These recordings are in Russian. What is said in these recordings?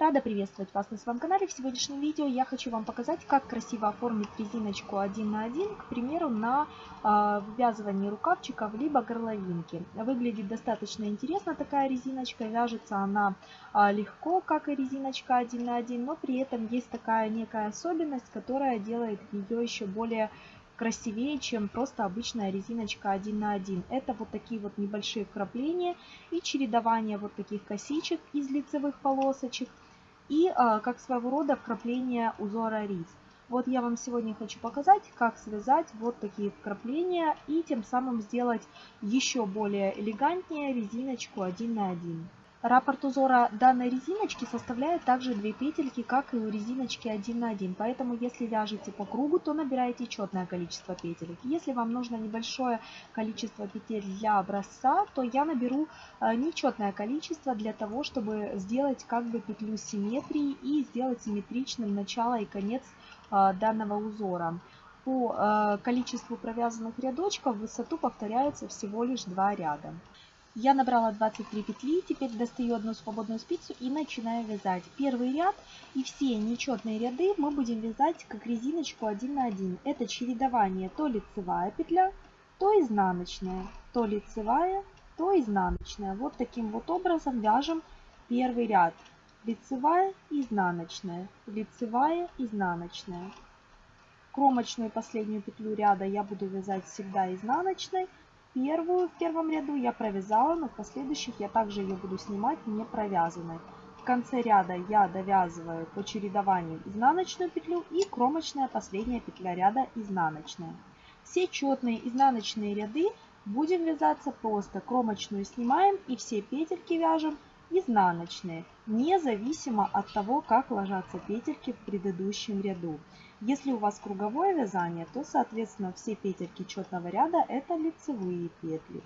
Рада приветствовать вас на своем канале. В сегодняшнем видео я хочу вам показать, как красиво оформить резиночку 1 на 1, к примеру, на э, вывязывании рукавчиков либо горловинки. Выглядит достаточно интересно такая резиночка, вяжется она э, легко, как и резиночка 1 на 1, но при этом есть такая некая особенность, которая делает ее еще более красивее, чем просто обычная резиночка 1 на 1. Это вот такие вот небольшие вкрапления и чередование вот таких косичек из лицевых полосочек и а, как своего рода вкрапление узора рис. Вот я вам сегодня хочу показать, как связать вот такие вкрапления и тем самым сделать еще более элегантнее резиночку 1 на 1. Раппорт узора данной резиночки составляет также две петельки, как и у резиночки 1 на 1. Поэтому если вяжете по кругу, то набираете четное количество петелек. Если вам нужно небольшое количество петель для образца, то я наберу э, нечетное количество для того, чтобы сделать как бы петлю симметрии и сделать симметричным начало и конец э, данного узора. По э, количеству провязанных рядочков высоту повторяется всего лишь два ряда. Я набрала 23 петли, теперь достаю одну свободную спицу и начинаю вязать. Первый ряд и все нечетные ряды мы будем вязать как резиночку 1 на 1. Это чередование то лицевая петля, то изнаночная, то лицевая, то изнаночная. Вот таким вот образом вяжем первый ряд. Лицевая, изнаночная, лицевая, изнаночная. Кромочную последнюю петлю ряда я буду вязать всегда изнаночной, Первую в первом ряду я провязала, но в последующих я также ее буду снимать не провязанной. В конце ряда я довязываю по чередованию изнаночную петлю и кромочная последняя петля ряда изнаночная. Все четные изнаночные ряды будем вязаться просто. Кромочную снимаем и все петельки вяжем изнаночные, независимо от того, как ложатся петельки в предыдущем ряду. Если у вас круговое вязание, то, соответственно, все петельки четного ряда это лицевые петли.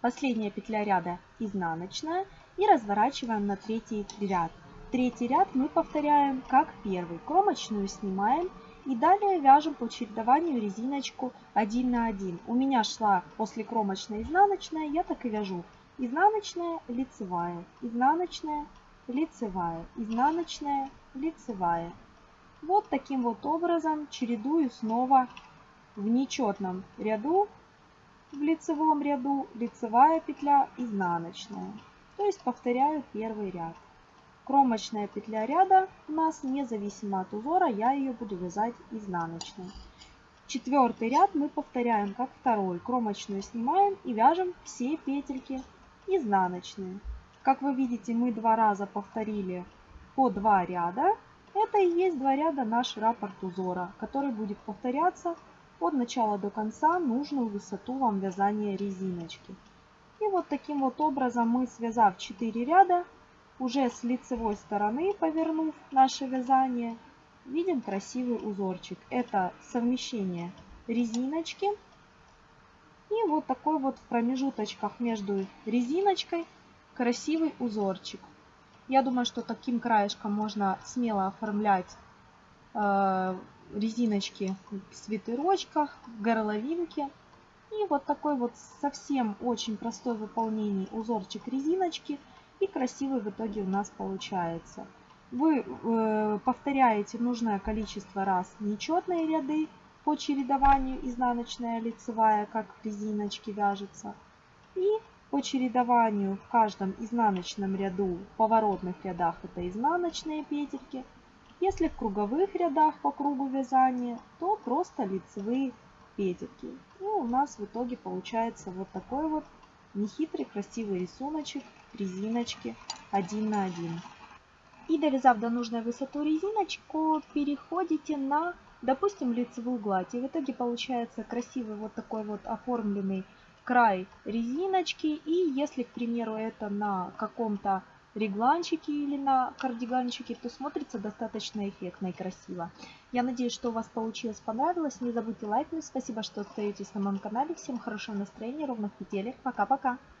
Последняя петля ряда изнаночная и разворачиваем на третий ряд. Третий ряд мы повторяем как первый. Кромочную снимаем и далее вяжем по чередованию резиночку 1 на 1. У меня шла после кромочной изнаночная, я так и вяжу. Изнаночная, лицевая, изнаночная, лицевая, изнаночная, лицевая. Вот таким вот образом чередую снова в нечетном ряду, в лицевом ряду, лицевая петля, изнаночная. То есть повторяю первый ряд. Кромочная петля ряда у нас независимо от узора, я ее буду вязать изнаночной. Четвертый ряд мы повторяем как второй. Кромочную снимаем и вяжем все петельки изнаночные. Как вы видите, мы два раза повторили по два ряда. Это и есть два ряда наш раппорт узора, который будет повторяться от начала до конца нужную высоту вам вязания резиночки. И вот таким вот образом мы, связав 4 ряда, уже с лицевой стороны повернув наше вязание, видим красивый узорчик. Это совмещение резиночки и вот такой вот в промежуточках между резиночкой красивый узорчик. Я думаю, что таким краешком можно смело оформлять э, резиночки в свитерочках, в горловинке. И вот такой вот совсем очень простой в узорчик резиночки. И красивый в итоге у нас получается. Вы э, повторяете нужное количество раз нечетные ряды по чередованию изнаночная лицевая, как в резиночке вяжется. И по чередованию в каждом изнаночном ряду, в поворотных рядах это изнаночные петельки. Если в круговых рядах по кругу вязания, то просто лицевые петельки. И у нас в итоге получается вот такой вот нехитрый красивый рисуночек резиночки 1 на 1. И довязав до нужной высоты резиночку, переходите на, допустим, лицевую гладь. И в итоге получается красивый вот такой вот оформленный край резиночки. И если, к примеру, это на каком-то регланчике или на кардиганчике, то смотрится достаточно эффектно и красиво. Я надеюсь, что у вас получилось, понравилось. Не забудьте лайкнуть. Спасибо, что остаетесь на моем канале. Всем хорошего настроения, ровных петелек. Пока-пока.